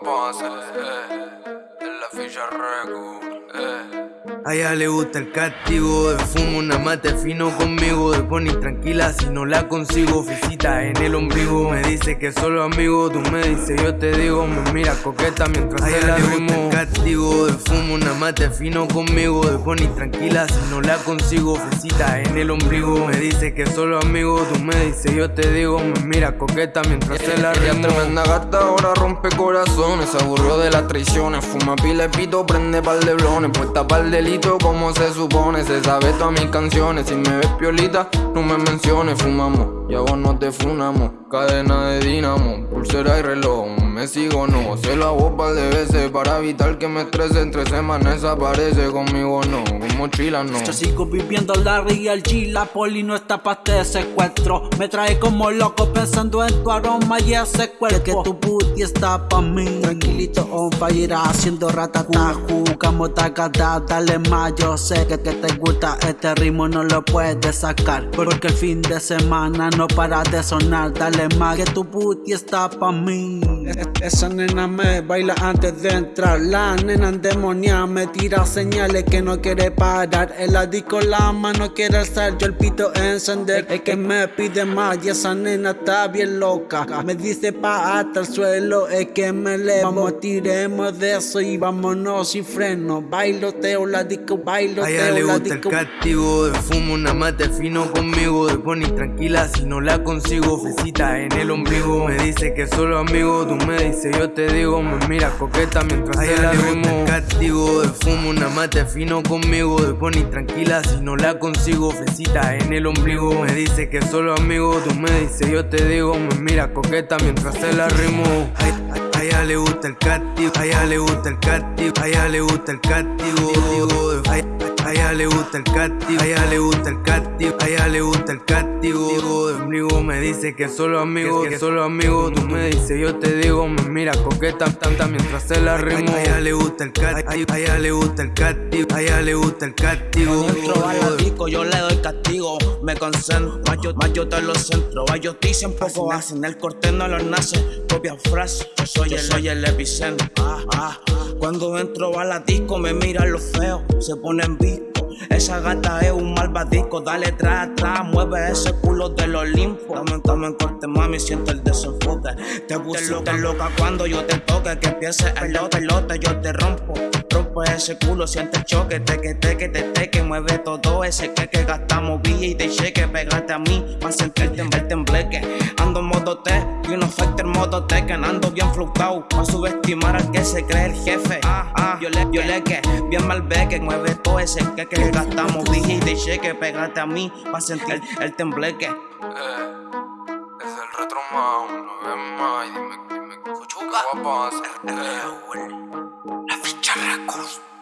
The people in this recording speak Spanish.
Guapa, eh, en la ficha record, eh. A ella le gusta el castigo, de fumo una mate fino conmigo, de pony tranquila si no la consigo, visita en el ombligo, me dice que solo amigo, tú me dices yo te digo, me mira coqueta mientras a ella le gusta el castigo, de fumo una mate fino conmigo, de pony tranquila si no la consigo, visita en el ombligo, me dice que solo amigo, tú me dices yo te digo, me mira coqueta mientras se la Ella tremenda gata, ahora rompe corazones, se aburrió de las traiciones, fuma pile pito, prende par de blones, puesta par de como se supone Se sabe todas mis canciones. Si me ves piolita, no me menciones Fumamos, y a vos no te funamos. Cadena de dinamo, pulsera y reloj Me sigo no, se la par de veces Para evitar que me estrese. Entre semanas desaparece Conmigo no, con mochila no. Yo sigo viviendo la real G La poli no está pa' este secuestro. Me trae como loco pensando en tu aroma y ese cuerpo. Que tu booty está pa' mí. Tranquilito on fire haciendo ratata. Jugamos tacata, dale más. Yo sé que, que te gusta. Este ritmo no lo puedes sacar Porque el fin de semana no para de sonar. Dale más que tu booty está pa' mí Esa nena me baila antes de entrar. La nena endemoniada me tira señales que no quiere parar. El la disco la mano quiere alzar. Yo el pito encender. Es que me pide más y esa nena está bien loca. Me dice pa' hasta el suelo Es que me levo Vamos tiremos de eso y vámonos sin freno. Bailoteo la disco bailoteo a ella le gusta el castigo, de fumo una mate fino conmigo, de pony tranquila si no la consigo, fecita en el ombligo, me dice que solo amigo, tú me dices yo te digo, me mira coqueta mientras a ella le gusta el castigo, de fumo una mate fino conmigo, de pony tranquila si no la consigo, fecita en el ombligo, me dice que solo amigo, tú me dices yo te digo, me mira coqueta mientras se la rimo. A ella le gusta el castigo, a ella le gusta el castigo, a ella le gusta el castigo. A ella le gusta el castigo, a ella le gusta el castigo, a ella le gusta el castigo. Amigo me dice que solo amigo, que solo amigo. Tú me dices, yo te digo, me mira coqueta tanta mientras se la rimo. A ella le gusta el castigo, a ella le gusta el castigo, a ella le gusta el castigo. Yo le doy castigo, me concentro, más yo, más yo te lo centro. Ellos dicen poco hacen, el corte no lo nace, copia frase. Yo soy, el, soy el epicentro. Ah, ah. Cuando entro a la disco me miran los feos, se ponen visco. Esa gata es un malvadisco, dale tras atrás, mueve ese culo del Olimpo. Dame, dame en corte, mami, siento el desenfoque. Te puse loca, loca cuando yo te toque, que empiece el lote, lote, yo te rompo. Rompo ese culo, siente el choque, te que te que te te que mueve todo ese que que gastamos y de cheque, pegate a mí, más sentirte en el tembleque. Ando en modo T, y uno factor modo T, que ando bien fluctuado, pa' subestimar al que se cree el jefe. Ah, ah, yo le, yo le que, bien mal ve que mueve todo ese que que gastamos y de cheque, pegate a mí, pa' sentir el tembleque. Eh, es el retro más, no ves más, dime, dime, guapa, Acústica.